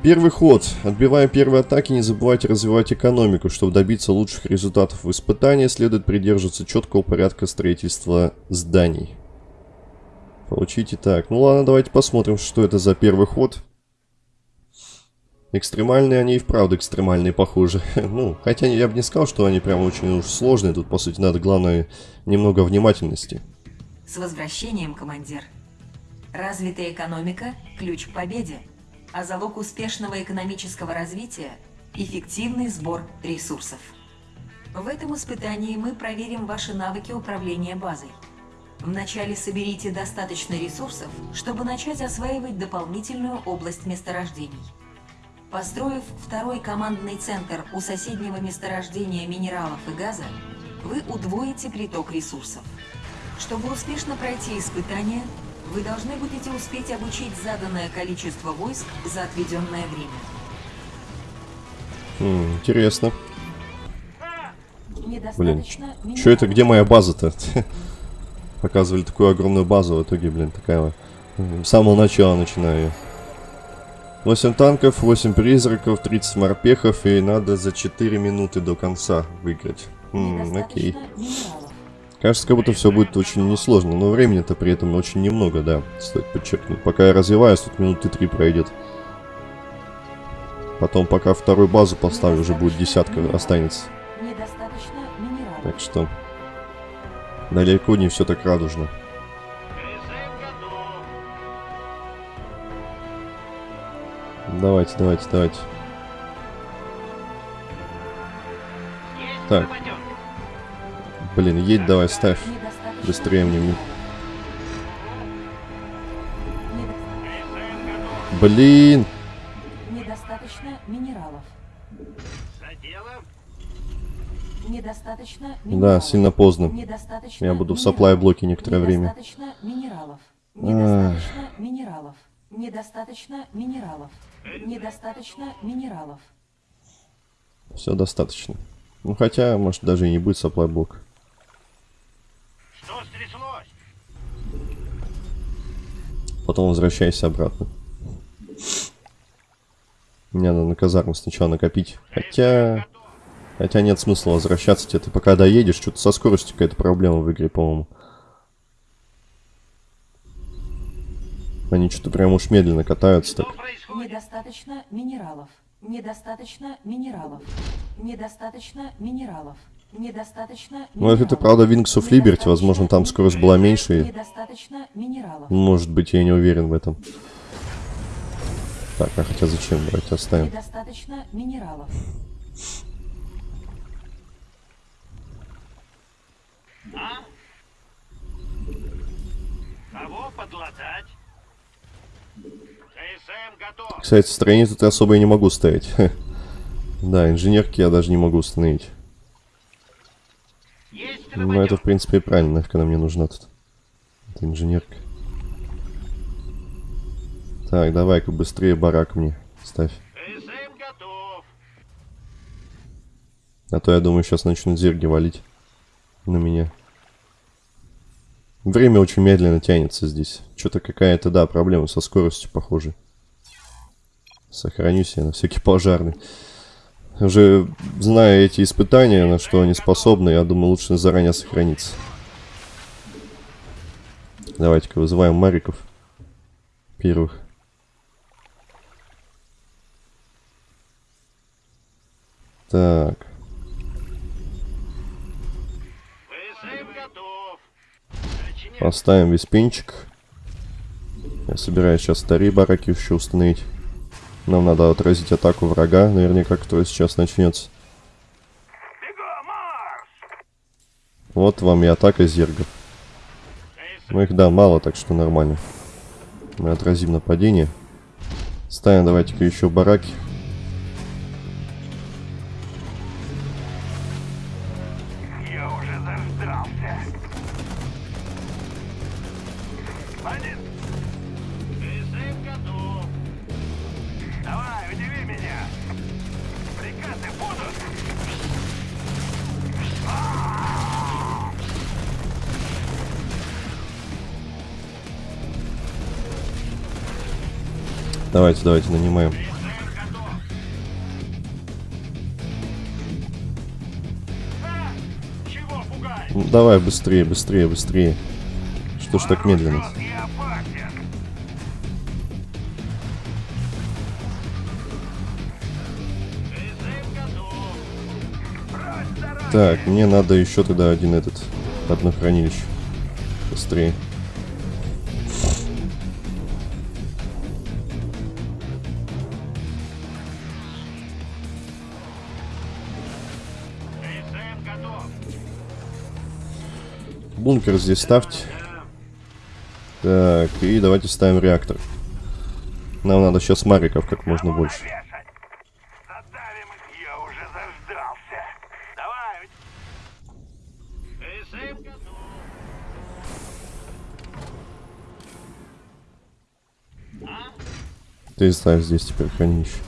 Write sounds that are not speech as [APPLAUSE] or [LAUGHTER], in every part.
Первый ход. Отбивая первые атаки, не забывайте развивать экономику. Чтобы добиться лучших результатов в испытании, следует придерживаться четкого порядка строительства зданий. Получите так. Ну ладно, давайте посмотрим, что это за первый ход. Экстремальные они и вправду экстремальные, похоже. [LAUGHS] ну, хотя я бы не сказал, что они прям очень уж сложные. Тут, по сути, надо, главное, немного внимательности. С возвращением, командир. Развитая экономика – ключ к победе, а залог успешного экономического развития – эффективный сбор ресурсов. В этом испытании мы проверим ваши навыки управления базой. Вначале соберите достаточно ресурсов, чтобы начать осваивать дополнительную область месторождений. Построив второй командный центр у соседнего месторождения минералов и газа, вы удвоите приток ресурсов. Чтобы успешно пройти испытание, вы должны будете успеть обучить заданное количество войск за отведенное время. Хм, интересно. Блин, что это, где моя база-то? [LAUGHS] Показывали такую огромную базу, в итоге, блин, такая... С самого начала начинаю я. 8 танков, 8 призраков, 30 морпехов, и надо за 4 минуты до конца выиграть. Хм, окей. Кажется, как будто все будет очень несложно, но времени-то при этом очень немного, да, стоит подчеркнуть. Пока я развиваюсь, тут минуты 3 пройдет. Потом, пока вторую базу поставлю, уже будет десятка останется. Так что, далеко не все так радужно. Давайте, давайте, давайте. Так. Блин, едь давай, ставь. Быстрее мне. Блин. Недостаточно минералов. Недостаточно минералов. Да, сильно поздно. Недостаточно Я буду в саплай блоке некоторое время. Минералов. Недостаточно минералов. Недостаточно минералов. Недостаточно минералов. Все достаточно. Ну хотя, может даже и не будет supply блок. Что стряслось? Потом возвращайся обратно. Мне надо на казарму сначала накопить. Хотя... Хотя нет смысла возвращаться тебе. Ты пока доедешь, что-то со скоростью какая-то проблема в игре, по-моему. Они что-то прям уж медленно катаются так. Недостаточно минералов. Недостаточно минералов. Недостаточно минералов. Ну, это правда Wings of Liberty, возможно, там скорость была меньше. Минералов. Может быть, я не уверен в этом. Так, а хотя зачем брать? Оставим. Недостаточно минералов. А? Кого подлатать? Кстати, строение тут я особо и не могу ставить. [LAUGHS] да, инженерки я даже не могу установить. Ну, это, в принципе, и правильно, когда мне нужна тут. Это инженерка. Так, давай-ка быстрее барак мне ставь. А то, я думаю, сейчас начнут зерги валить на меня. Время очень медленно тянется здесь. Что-то какая-то, да, проблема со скоростью, похоже. Сохранюсь я на всякий пожарный. Уже зная эти испытания, на что они способны, я думаю, лучше заранее сохраниться. Давайте-ка вызываем Мариков. Первых. Так. Поставим весь пинчик. Я собираюсь сейчас старые бараки еще установить. Нам надо отразить атаку врага, наверняка, который сейчас начнется. Вот вам и атака зергов. Ну их, да, мало, так что нормально. Мы отразим нападение. Ставим давайте-ка еще бараки. Давайте, давайте, нанимаем. Ну, давай, быстрее, быстрее, быстрее. Что ж так медленно? Так, мне надо еще тогда один этот, одно хранилище. Быстрее. Бункер здесь ставьте. Так, и давайте ставим реактор. Нам надо сейчас мариков как можно больше. Ты ставь здесь теперь хранилище.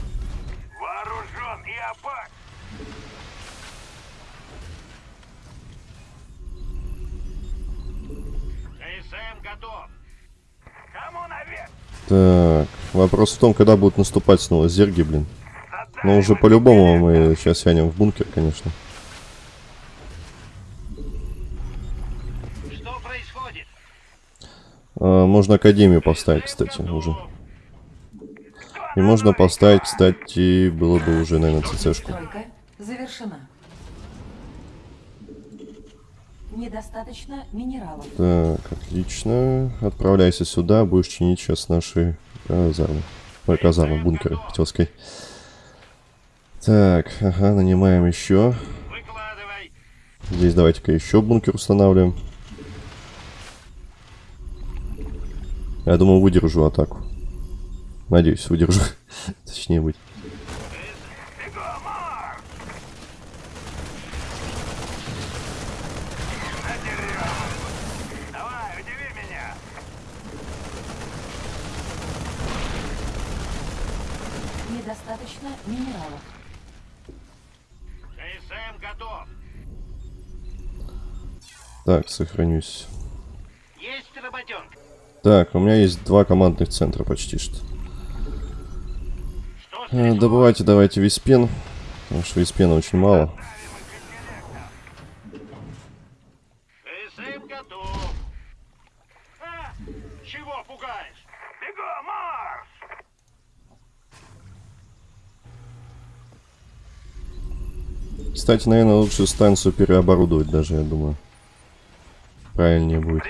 Кому наверх? Так, вопрос в том, когда будут наступать снова зерги, блин. Но уже по-любому мы сейчас сянем в бункер, конечно. Что происходит? А, можно Академию поставить, кстати, уже. И можно поставить, кстати, было бы уже, наверное, ЦЦшку. Стройка завершена. Недостаточно минералов. Так, отлично. Отправляйся сюда, будешь чинить сейчас наши казармы. Ой, казармы, бункеры, хотел сказать. Так, ага, нанимаем еще. Выкладывай. Здесь давайте-ка еще бункер устанавливаем. Я думаю, выдержу атаку. Надеюсь, выдержу. [LAUGHS] Точнее быть. Давай, удиви меня. Недостаточно минералов. КСМ готов. Так, сохранюсь. Есть работенка. Так, у меня есть два командных центра почти что. Что Э? Добывайте, давайте виспен. Потому что виспена очень мало. КСМ готов. А, чего пугаешь? Бегом, Кстати, наверное, лучше станцию переоборудовать даже, я думаю. Правильнее будет.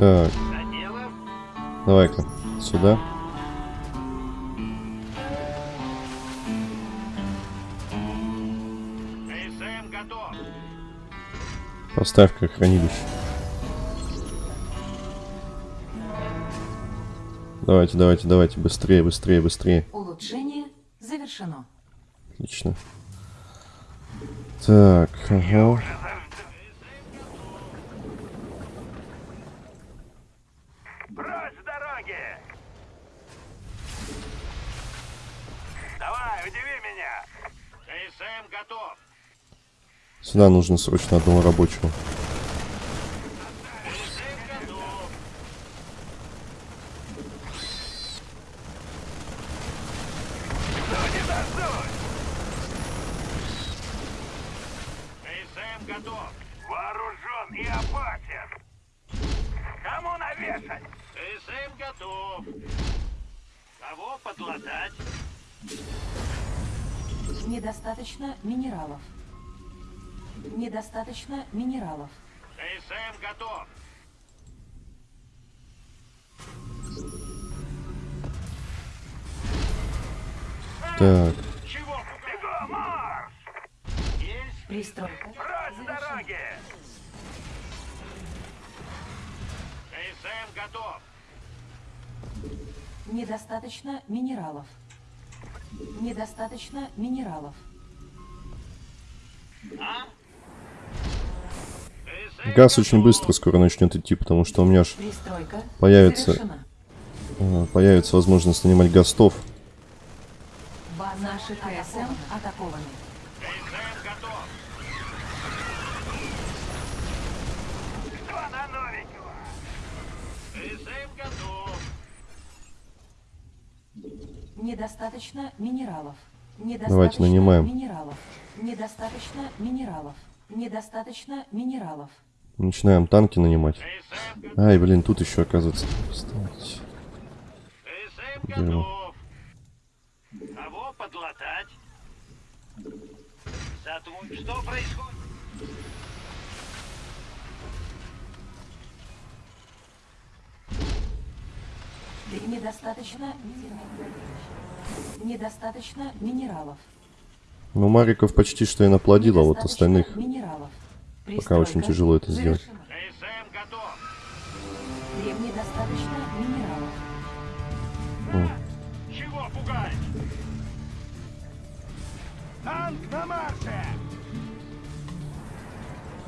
Так, давай-ка сюда. Готов. Поставь-ка хранилище. Давайте, давайте, давайте, быстрее, быстрее, быстрее. Улучшение завершено. Отлично. Так, ага. Прочь с дороги! Давай, удиви меня! КСМ готов! Сюда нужно срочно одного рабочего. Готов! Кого подлатать? Недостаточно минералов. Недостаточно минералов. КСМ готов! Так, Чего Бегом, марш! Есть! Пристройка! ПСМ готов. Недостаточно минералов. Недостаточно минералов. ПСМ Газ очень быстро скоро начнет идти, потому что у меня ж Пристройка Появится. завершена. э, появится возможность нанимать гастов. Ба- Наши КСМ атакованы. ПСМ готов. Что на новенького? ПСМ готов. Недостаточно минералов. Недостаточно Давайте нанимаем. минералов. Недостаточно минералов. Недостаточно минералов. Начинаем танки нанимать. Ай, блин, тут еще оказывается. Встать. Дерьмо. Кого подлатать? Что происходит? Недостаточно Недостаточно минералов. Ну, Мариков почти что и наплодил, а вот остальных Минералов. пока очень тяжело это сделать. минералов.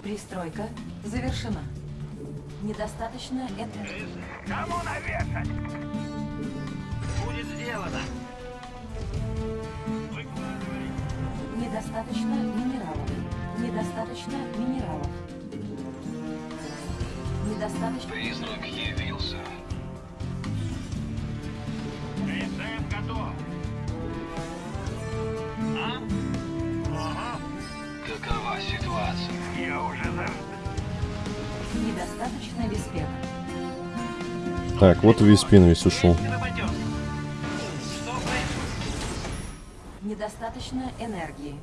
Пристройка завершена. Недостаточно энергии. Кому навешать? Будет сделано. Недостаточно минералов. Недостаточно минералов. Недостаточно... Призрак Так, вот и Виспин весь ушел. Работёнка. Что происходит? Недостаточно энергии.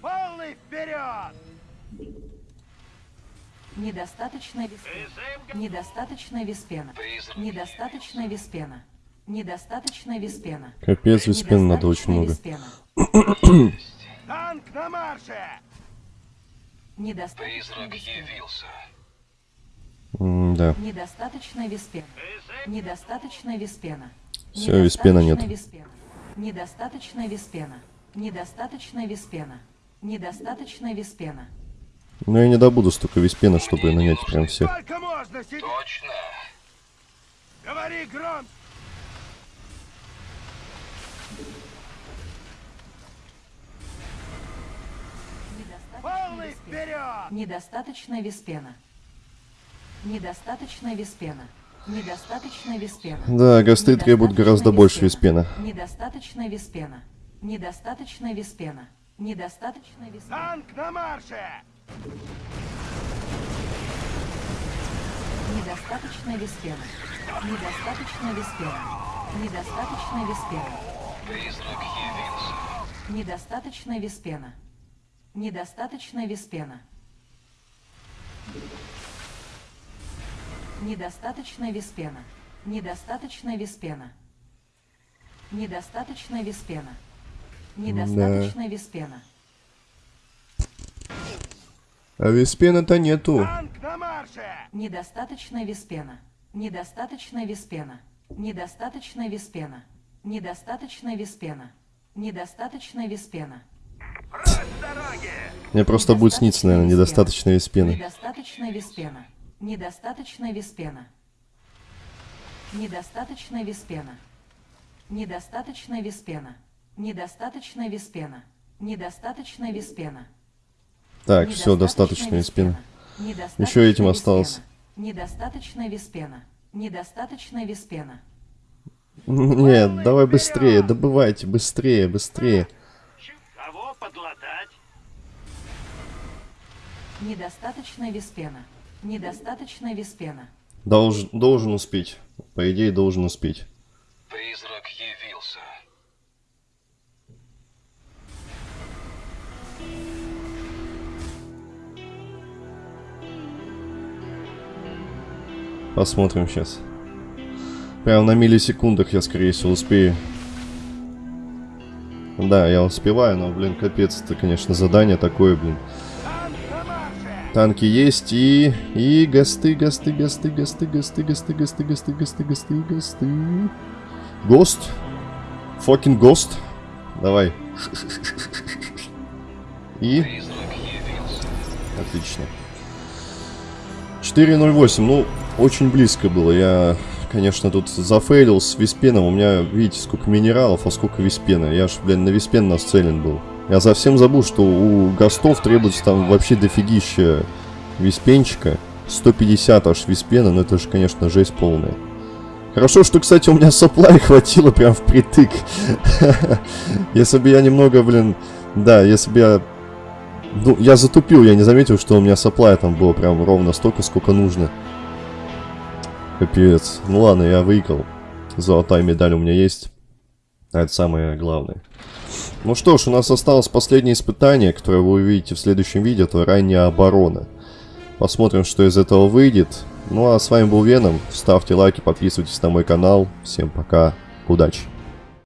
Полный вперед! Недостаточно виспена. Недостаточно виспена. Недостаточно виспена. Недостаточно виспена. Капец, Виспин надо очень много. виспена. Танк на марше! Недостаточно Призрак виспена. явился. М, Да. Недостаточно виспена. Недостаточно виспена. Всё, виспена нет. Недостаточно виспена. Недостаточно виспена. Недостаточно виспена. Но я не добуду столько Виспена, чтобы нанять прям всех. Можно? Точно. Говори гром! Полный Недостаточно виспена. вперед! Недостаточно виспена. Недостаточно виспена. Недостаточно виспена. Да, гасты требуют гораздо больше Виспена. Недостаточно виспена. Недостаточно виспена. Недостаточно виспена. Танк на марше! Недостаточно виспена. Недостаточно виспена. Недостаточно виспена. Явился. Недостаточно виспена. Недостаточно виспена. Недостаточно виспена. Недостаточно виспена. Недостаточно виспена. Недостаточно виспена. А Виспена-то нету. Недостаточно виспена. Недостаточно виспена. Недостаточно виспена. Недостаточно виспена. Недостаточно виспена. Дороги! Мне просто будет сниться, наверное, недостаточно Виспена. Недостаточно виспена. Недостаточно виспена. Недостаточно виспена. Недостаточно виспена. Недостаточно виспена. Недостаточно виспена. Так, все, достаточно Виспена. Недостаточно Еще этим виспена. осталось. Недостаточно виспена. Недостаточно виспена. Нет, давай быстрее, добывайте, быстрее, быстрее. Кого подлатать? Недостаточно виспена. Недостаточно виспена. Долж- должен успеть. По идее, должен успеть. Призрак явился. Посмотрим сейчас. Прям на миллисекундах я, скорее всего, успею. Да, я успеваю, но, блин, капец, это, конечно, задание такое, блин. Танки есть и... И гасты, гасты, гасты, гасты, гасты, гасты, гасты, гасты, гасты, гасты, гасты. Гост. Фокин гост. Давай. И... Отлично. 4.08, ну, очень близко было. Я, конечно, тут зафейлил с виспеном. У меня, видите, сколько минералов, а сколько виспена. Я ж, блин, на виспен нацелен был. Я совсем забыл, что у гостов требуется там вообще дофигища виспенчика. 150 аж виспена, но это же, конечно, жесть полная. Хорошо, что, кстати, у меня соплай хватило прям впритык. [LAUGHS] Если бы я немного, блин... Да, если бы я... Ну, я затупил, я не заметил, что у меня соплая там было прям ровно столько, сколько нужно. Капец. Ну ладно, я выиграл. Золотая медаль у меня есть. А это самое главное. Ну что ж, у нас осталось последнее испытание, которое вы увидите в следующем видео. Это ранняя оборона. Посмотрим, что из этого выйдет. Ну а с вами был Веном. Ставьте лайки, подписывайтесь на мой канал. Всем пока. Удачи.